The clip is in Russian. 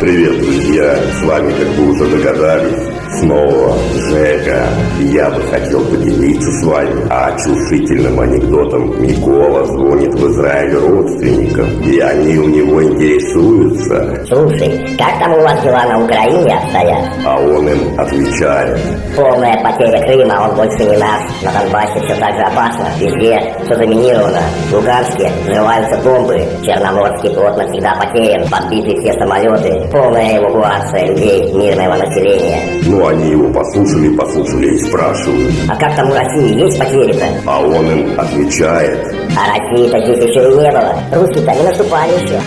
Привет, друзья! С вами, как вы уже догадались, снова Жека. Я бы хотел поделиться с вами очушительным анекдотом. Микола звонит в Израиль родственникам, и они у него интересуются. Слушай, как там у вас дела на Украине обстоят? А он им отвечает. Полная потеря Крыма, он больше не наш. На Донбассе все так же опасно. Везде все заминировано. В Луганске взрываются бомбы. Черноморский флот навсегда потерян. Подбиты все самолеты. Полная эвакуация людей, мирного населения. Ну, они его послушали, послушали и спрашивают. А как там у России есть потери-то? А он им отвечает. А России-то здесь еще и не было. Русские-то не наступали еще.